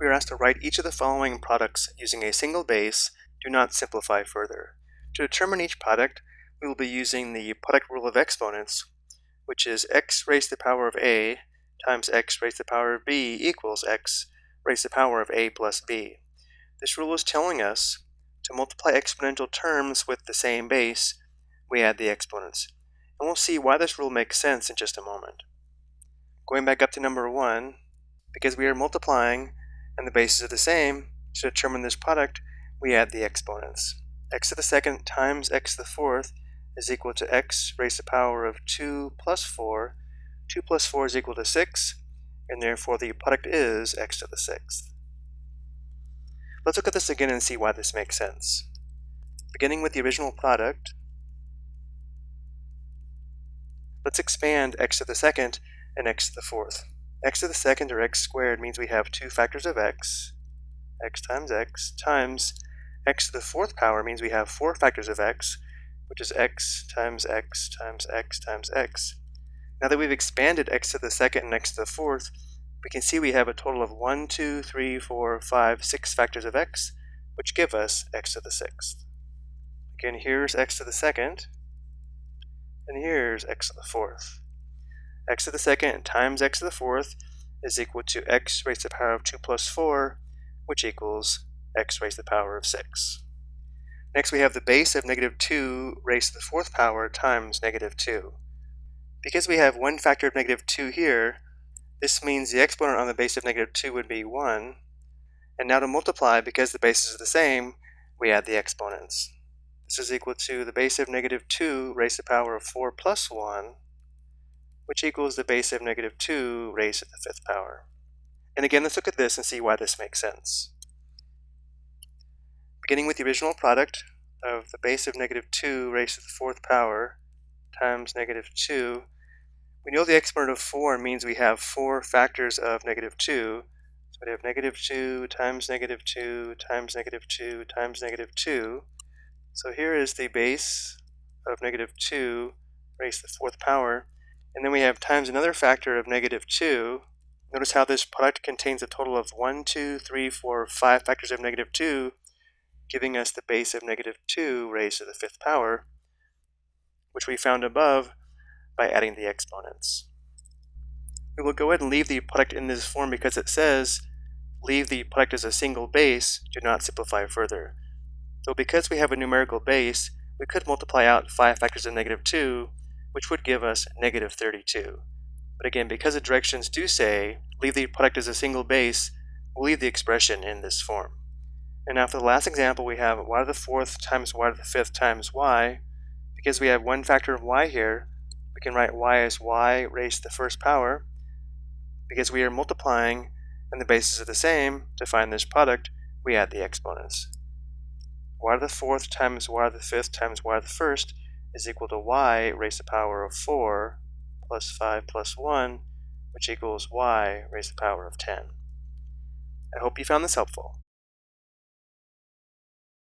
we are asked to write each of the following products using a single base, do not simplify further. To determine each product, we will be using the product rule of exponents, which is x raised to the power of a times x raised to the power of b equals x raised to the power of a plus b. This rule is telling us to multiply exponential terms with the same base, we add the exponents. And we'll see why this rule makes sense in just a moment. Going back up to number one, because we are multiplying and the bases are the same, to determine this product, we add the exponents. x to the second times x to the fourth is equal to x raised to the power of 2 plus 4. 2 plus 4 is equal to 6, and therefore the product is x to the sixth. Let's look at this again and see why this makes sense. Beginning with the original product, let's expand x to the second and x to the fourth x to the second or x squared means we have two factors of x, x times x, times x to the fourth power means we have four factors of x, which is x times x times x times x. Now that we've expanded x to the second and x to the fourth, we can see we have a total of 1, 2, 3, 4, 5, 6 factors of x, which give us x to the sixth. Again, here's x to the second, and here's x to the fourth x to the second times x to the fourth is equal to x raised to the power of 2 plus 4, which equals x raised to the power of 6. Next we have the base of negative 2 raised to the fourth power times negative 2. Because we have one factor of negative 2 here, this means the exponent on the base of negative 2 would be 1. And now to multiply, because the bases are the same, we add the exponents. This is equal to the base of negative 2 raised to the power of 4 plus 1 which equals the base of negative 2 raised to the fifth power. And again, let's look at this and see why this makes sense. Beginning with the original product of the base of negative 2 raised to the fourth power times negative 2, we know the exponent of 4 means we have four factors of negative 2. So we have negative 2 times negative 2 times negative 2 times negative 2. So here is the base of negative 2 raised to the fourth power. And then we have times another factor of negative 2. Notice how this product contains a total of 1, 2, 3, 4, 5 factors of negative 2, giving us the base of negative 2 raised to the fifth power, which we found above by adding the exponents. We will go ahead and leave the product in this form because it says leave the product as a single base, do not simplify further. So because we have a numerical base, we could multiply out 5 factors of negative 2 which would give us negative 32. But again, because the directions do say leave the product as a single base, we'll leave the expression in this form. And now for the last example, we have y to the fourth times y to the fifth times y. Because we have one factor of y here, we can write y as y raised to the first power. Because we are multiplying and the bases are the same, to find this product, we add the exponents. y to the fourth times y to the fifth times y to the first is equal to y raised to the power of 4 plus 5 plus 1, which equals y raised to the power of 10. I hope you found this helpful.